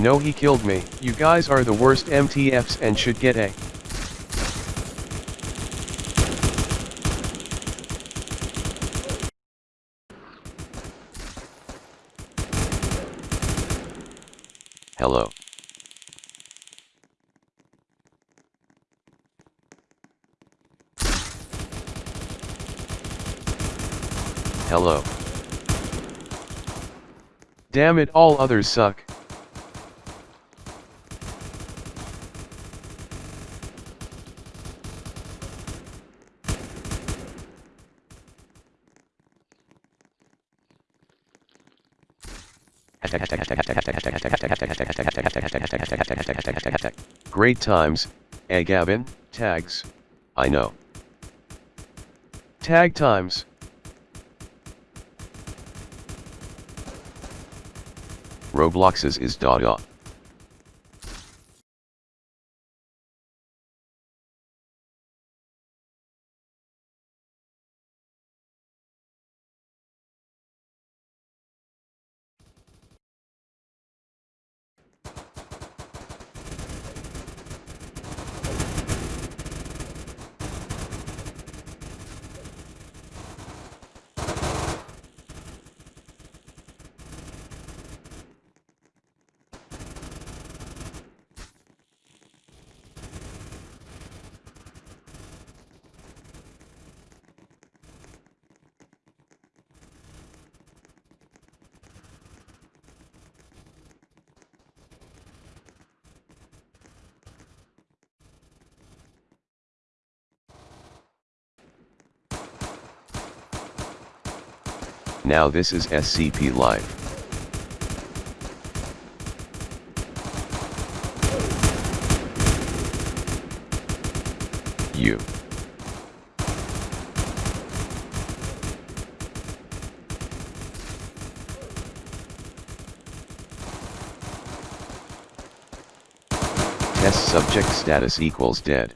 No he killed me, you guys are the worst MTFs and should get a. Hello. Hello. Damn it all others suck. Great times, eh Gavin, tags. I know. Tag times. Roblox's is Dada. Now this is SCP Live. You. Test subject status equals dead.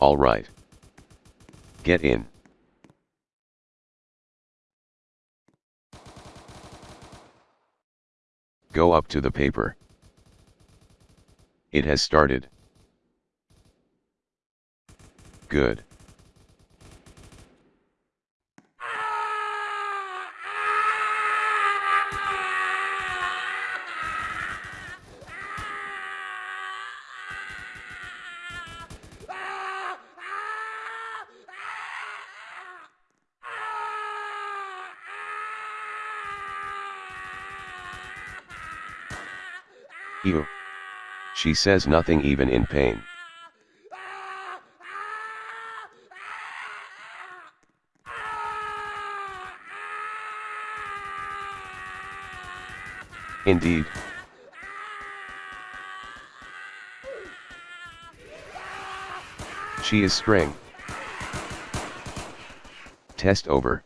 Alright. Get in. Go up to the paper. It has started. Good. Ew. She says nothing even in pain. Indeed. She is string. Test over.